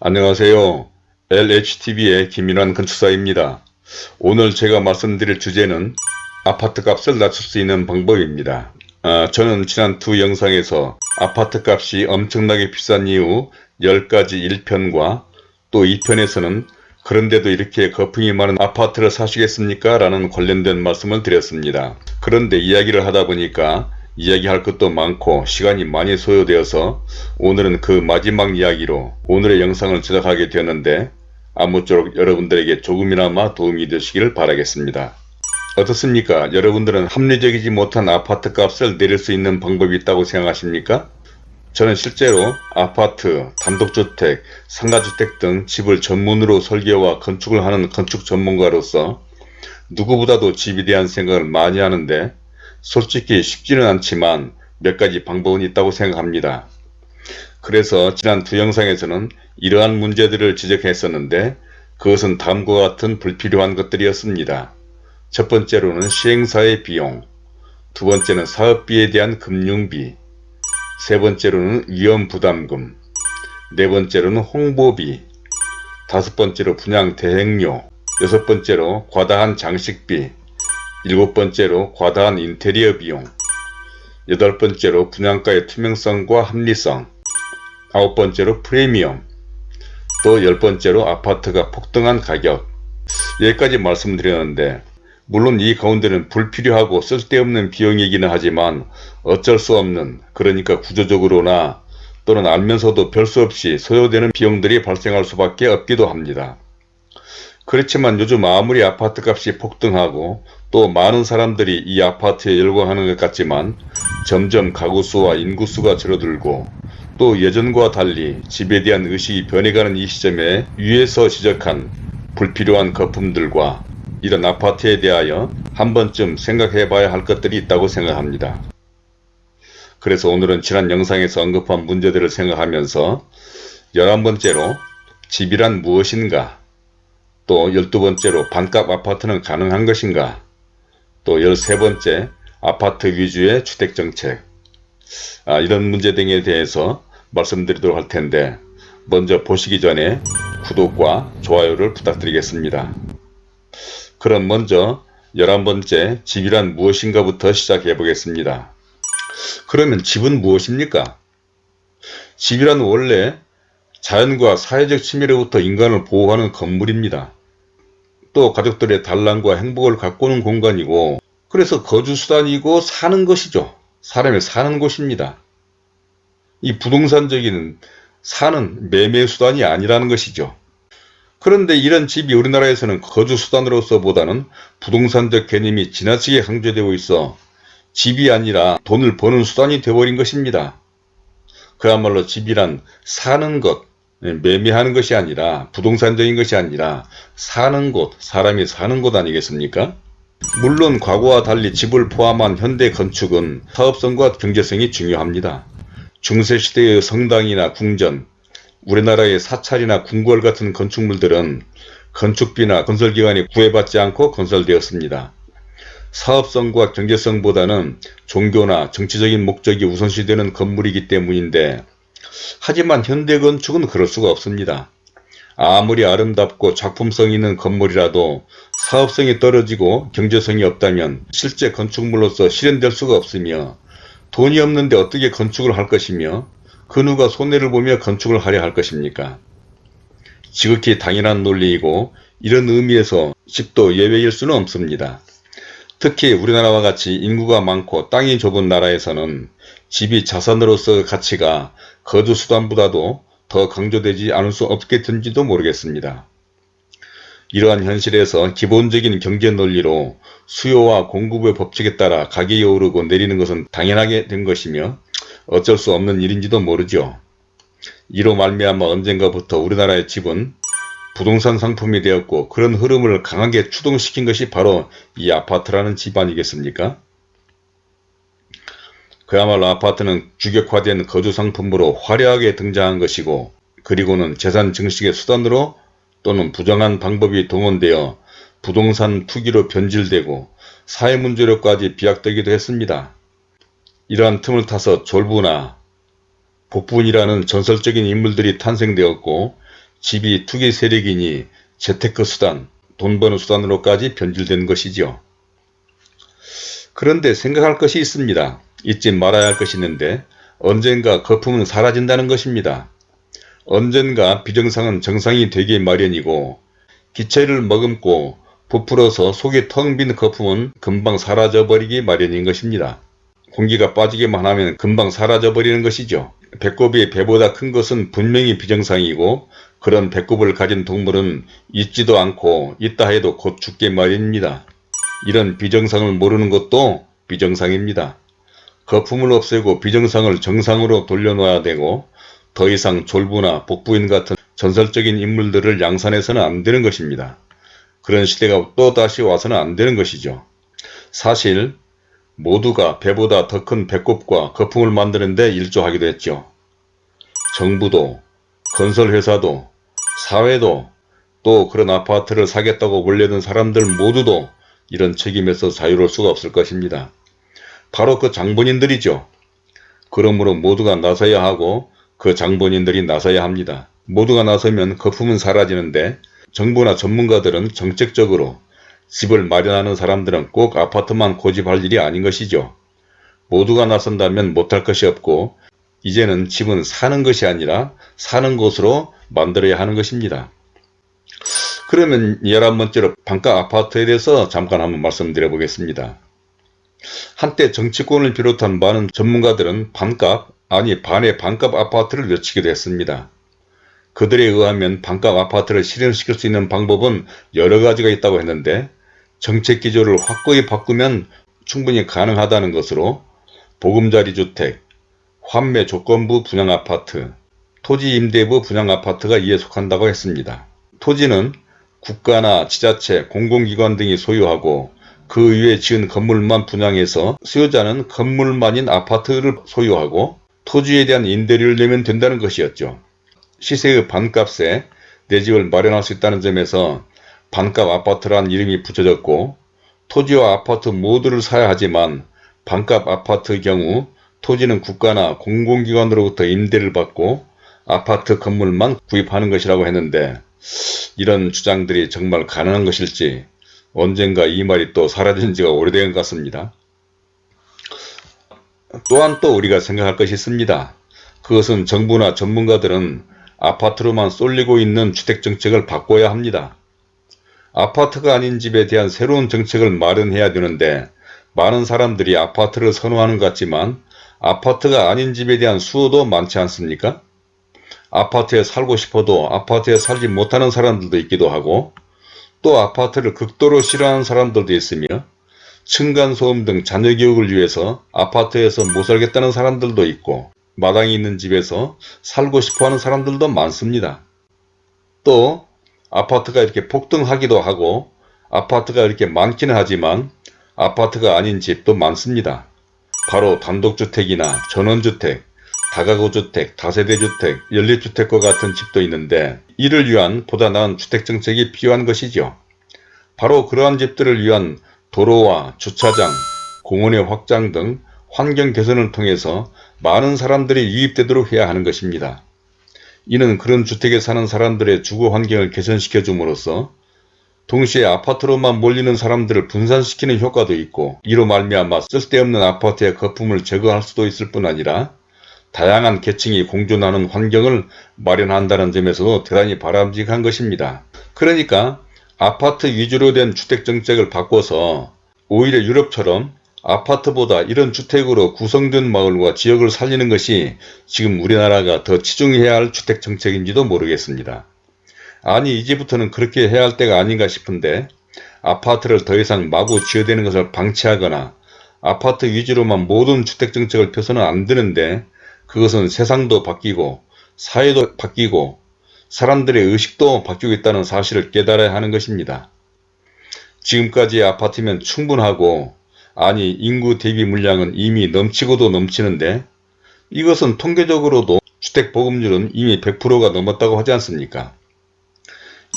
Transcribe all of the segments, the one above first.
안녕하세요. LHTV의 김인환 건축사입니다. 오늘 제가 말씀드릴 주제는 아파트 값을 낮출 수 있는 방법입니다. 아, 저는 지난 두 영상에서 아파트 값이 엄청나게 비싼 이유 10가지 1편과 또 2편에서는 그런데도 이렇게 거품이 많은 아파트를 사시겠습니까? 라는 관련된 말씀을 드렸습니다. 그런데 이야기를 하다 보니까 이야기할 것도 많고 시간이 많이 소요되어서 오늘은 그 마지막 이야기로 오늘의 영상을 제작하게 되었는데 아무쪼록 여러분들에게 조금이나마 도움이 되시기를 바라겠습니다. 어떻습니까? 여러분들은 합리적이지 못한 아파트 값을 내릴 수 있는 방법이 있다고 생각하십니까? 저는 실제로 아파트, 단독주택, 상가주택 등 집을 전문으로 설계와 건축을 하는 건축 전문가로서 누구보다도 집에 대한 생각을 많이 하는데 솔직히 쉽지는 않지만 몇 가지 방법은 있다고 생각합니다. 그래서 지난 두 영상에서는 이러한 문제들을 지적했었는데 그것은 다음과 같은 불필요한 것들이었습니다. 첫 번째로는 시행사의 비용, 두 번째는 사업비에 대한 금융비, 세 번째로는 위험부담금, 네 번째로는 홍보비, 다섯 번째로 분양 대행료, 여섯 번째로 과다한 장식비, 일곱 번째로 과다한 인테리어 비용, 여덟 번째로 분양가의 투명성과 합리성, 아홉 번째로 프리미엄, 또 열 번째로 아파트가 폭등한 가격 여기까지 말씀드렸는데 물론 이 가운데는 불필요하고 쓸데없는 비용이기는 하지만 어쩔 수 없는 그러니까 구조적으로나 또는 알면서도 별 수 없이 소요되는 비용들이 발생할 수밖에 없기도 합니다. 그렇지만 요즘 아무리 아파트 값이 폭등하고 또 많은 사람들이 이 아파트에 열광하는 것 같지만 점점 가구 수와 인구 수가 줄어들고 또 예전과 달리 집에 대한 의식이 변해가는 이 시점에 위에서 지적한 불필요한 거품들과 이런 아파트에 대하여 한 번쯤 생각해 봐야 할 것들이 있다고 생각합니다. 그래서 오늘은 지난 영상에서 언급한 문제들을 생각하면서 11번째로 집이란 무엇인가 또 12번째로 반값 아파트는 가능한 것인가 또 13번째 아파트 위주의 주택정책 아, 이런 문제 등에 대해서 말씀드리도록 할 텐데 먼저 보시기 전에 구독과 좋아요를 부탁드리겠습니다. 그럼 먼저 11번째 집이란 무엇인가 부터 시작해 보겠습니다. 그러면 집은 무엇입니까? 집이란 원래 자연과 사회적 침해로부터 인간을 보호하는 건물입니다. 또 가족들의 단란과 행복을 가꾸는 공간이고 그래서 거주수단이고 사는 것이죠. 사람이 사는 곳입니다. 이 부동산적인 사는 매매수단이 아니라는 것이죠. 그런데 이런 집이 우리나라에서는 거주수단으로서 보다는 부동산적 개념이 지나치게 강조되고 있어 집이 아니라 돈을 버는 수단이 되어버린 것입니다. 그야말로 집이란 사는 것, 매매하는 것이 아니라 부동산적인 것이 아니라 사는 곳, 사람이 사는 곳 아니겠습니까? 물론 과거와 달리 집을 포함한 현대 건축은 사업성과 경제성이 중요합니다. 중세시대의 성당이나 궁전, 우리나라의 사찰이나 궁궐 같은 건축물들은 건축비나 건설기관이 구애받지 않고 건설되었습니다. 사업성과 경제성보다는 종교나 정치적인 목적이 우선시되는 건물이기 때문인데 하지만 현대 건축은 그럴 수가 없습니다. 아무리 아름답고 작품성 있는 건물이라도 사업성이 떨어지고 경제성이 없다면 실제 건축물로서 실현될 수가 없으며 돈이 없는데 어떻게 건축을 할 것이며 그 누가 손해를 보며 건축을 하려 할 것입니까? 지극히 당연한 논리이고 이런 의미에서 집도 예외일 수는 없습니다. 특히 우리나라와 같이 인구가 많고 땅이 좁은 나라에서는 집이 자산으로서 가치가 거주수단보다도 더 강조되지 않을 수 없겠든지도 모르겠습니다. 이러한 현실에서 기본적인 경제 논리로 수요와 공급의 법칙에 따라 가격이 오르고 내리는 것은 당연하게 된 것이며 어쩔 수 없는 일인지도 모르죠. 이로 말미암아 언젠가부터 우리나라의 집은 부동산 상품이 되었고 그런 흐름을 강하게 추동시킨 것이 바로 이 아파트라는 집 아니겠습니까? 그야말로 아파트는 규격화된 거주 상품으로 화려하게 등장한 것이고 그리고는 재산 증식의 수단으로 또는 부정한 방법이 동원되어 부동산 투기로 변질되고 사회문제로까지 비약되기도 했습니다. 이러한 틈을 타서 졸부나 복분이라는 전설적인 인물들이 탄생되었고 집이 투기 세력이니 재테크 수단, 돈 버는 수단으로까지 변질된 것이지요. 그런데 생각할 것이 있습니다. 잊지 말아야 할 것이 있는데 언젠가 거품은 사라진다는 것입니다. 언젠가 비정상은 정상이 되기 마련이고 기체를 머금고 부풀어서 속이 텅 빈 거품은 금방 사라져버리기 마련인 것입니다. 공기가 빠지기만 하면 금방 사라져버리는 것이죠. 배꼽이 배보다 큰 것은 분명히 비정상이고 그런 배꼽을 가진 동물은 있지도 않고 있다 해도 곧 죽게 마련입니다. 이런 비정상을 모르는 것도 비정상입니다. 거품을 없애고 비정상을 정상으로 돌려놓아야 되고 더 이상 졸부나 복부인 같은 전설적인 인물들을 양산해서는 안 되는 것입니다. 그런 시대가 또 다시 와서는 안 되는 것이죠. 사실 모두가 배보다 더 큰 배꼽과 거품을 만드는 데 일조하기도 했죠. 정부도 건설회사도 사회도 또 그런 아파트를 사겠다고 몰려든 사람들 모두도 이런 책임에서 자유로울 수가 없을 것입니다. 바로 그 장본인들이죠. 그러므로 모두가 나서야 하고 그 장본인들이 나서야 합니다. 모두가 나서면 거품은 사라지는데 정부나 전문가들은 정책적으로 집을 마련하는 사람들은 꼭 아파트만 고집할 일이 아닌 것이죠. 모두가 나선다면 못할 것이 없고 이제는 집은 사는 것이 아니라 사는 곳으로 만들어야 하는 것입니다. 그러면 열한 번째로 반가 아파트에 대해서 잠깐 한번 말씀드려 보겠습니다. 한때 정치권을 비롯한 많은 전문가들은 반값, 아니 반의 반값 아파트를 외치기도 했습니다. 그들에 의하면 반값 아파트를 실현시킬 수 있는 방법은 여러 가지가 있다고 했는데 정책 기조를 확고히 바꾸면 충분히 가능하다는 것으로 보금자리 주택, 환매 조건부 분양아파트, 토지 임대부 분양아파트가 이에 속한다고 했습니다. 토지는 국가나 지자체, 공공기관 등이 소유하고 그 위에 지은 건물만 분양해서 수요자는 건물만인 아파트를 소유하고 토지에 대한 임대료를 내면 된다는 것이었죠. 시세의 반값에 내 집을 마련할 수 있다는 점에서 반값 아파트란 이름이 붙여졌고 토지와 아파트 모두를 사야 하지만 반값 아파트의 경우 토지는 국가나 공공기관으로부터 임대를 받고 아파트 건물만 구입하는 것이라고 했는데 이런 주장들이 정말 가능한 것일지 언젠가 이 말이 또 사라진 지가 오래된 것 같습니다. 또한 또 우리가 생각할 것이 있습니다. 그것은 정부나 전문가들은 아파트로만 쏠리고 있는 주택정책을 바꿔야 합니다. 아파트가 아닌 집에 대한 새로운 정책을 마련해야 되는데 많은 사람들이 아파트를 선호하는 것 같지만 아파트가 아닌 집에 대한 수요도 많지 않습니까? 아파트에 살고 싶어도 아파트에 살지 못하는 사람들도 있기도 하고 또 아파트를 극도로 싫어하는 사람들도 있으며 층간소음 등 자녀 교육을 위해서 아파트에서 못 살겠다는 사람들도 있고 마당이 있는 집에서 살고 싶어하는 사람들도 많습니다. 또 아파트가 이렇게 폭등하기도 하고 아파트가 이렇게 많기는 하지만 아파트가 아닌 집도 많습니다. 바로 단독주택이나 전원주택, 다가구주택, 다세대주택, 연립주택과 같은 집도 있는데 이를 위한 보다 나은 주택정책이 필요한 것이죠. 바로 그러한 집들을 위한 도로와 주차장, 공원의 확장 등 환경 개선을 통해서 많은 사람들이 유입되도록 해야 하는 것입니다. 이는 그런 주택에 사는 사람들의 주거 환경을 개선시켜 줌으로써 동시에 아파트로만 몰리는 사람들을 분산시키는 효과도 있고 이로 말미암아 쓸데없는 아파트의 거품을 제거할 수도 있을 뿐 아니라 다양한 계층이 공존하는 환경을 마련한다는 점에서도 대단히 바람직한 것입니다. 그러니까 아파트 위주로 된 주택 정책을 바꿔서 오히려 유럽처럼 아파트보다 이런 주택으로 구성된 마을과 지역을 살리는 것이 지금 우리나라가 더 치중해야 할 주택 정책인지도 모르겠습니다. 아니 이제부터는 그렇게 해야 할 때가 아닌가 싶은데 아파트를 더 이상 마구 지어대는 것을 방치하거나 아파트 위주로만 모든 주택 정책을 펴서는 안 되는데 그것은 세상도 바뀌고 사회도 바뀌고 사람들의 의식도 바뀌고 있다는 사실을 깨달아야 하는 것입니다. 지금까지의 아파트면 충분하고 아니 인구 대비 물량은 이미 넘치고도 넘치는데 이것은 통계적으로도 주택보급률은 이미 100%가 넘었다고 하지 않습니까?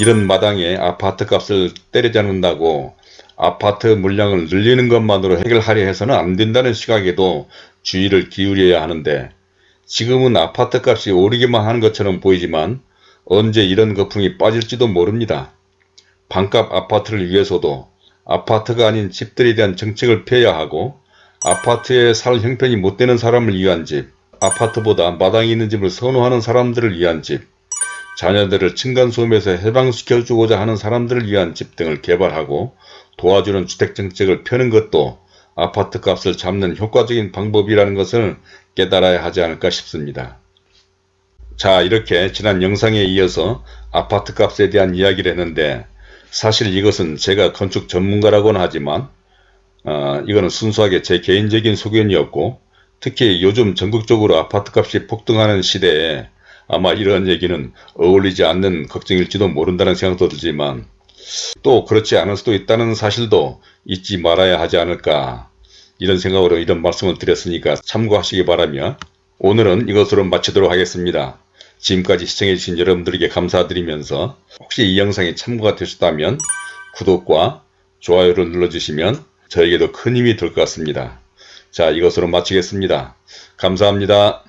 이런 마당에 아파트 값을 때려잡는다고 아파트 물량을 늘리는 것만으로 해결하려 해서는 안 된다는 시각에도 주의를 기울여야 하는데 지금은 아파트 값이 오르기만 하는 것처럼 보이지만 언제 이런 거풍이 빠질지도 모릅니다. 반값 아파트를 위해서도 아파트가 아닌 집들에 대한 정책을 펴야 하고 아파트에 살 형편이 못 되는 사람을 위한 집, 아파트보다 마당이 있는 집을 선호하는 사람들을 위한 집, 자녀들을 층간소음에서 해방시켜주고자 하는 사람들을 위한 집 등을 개발하고 도와주는 주택정책을 펴는 것도 아파트 값을 잡는 효과적인 방법이라는 것을 깨달아야 하지 않을까 싶습니다. 자 이렇게 지난 영상에 이어서 아파트 값에 대한 이야기를 했는데 사실 이것은 제가 건축 전문가라고는 하지만 어, 이거는 순수하게 제 개인적인 소견이었고 특히 요즘 전국적으로 아파트 값이 폭등하는 시대에 아마 이런 얘기는 어울리지 않는 걱정일지도 모른다는 생각도 들지만 또 그렇지 않을 수도 있다는 사실도 잊지 말아야 하지 않을까 이런 생각으로 이런 말씀을 드렸으니까 참고하시기 바라며 오늘은 이것으로 마치도록 하겠습니다. 지금까지 시청해주신 여러분들에게 감사드리면서 혹시 이 영상이 참고가 되셨다면 구독과 좋아요를 눌러주시면 저에게도 큰 힘이 될 것 같습니다. 자 이것으로 마치겠습니다. 감사합니다.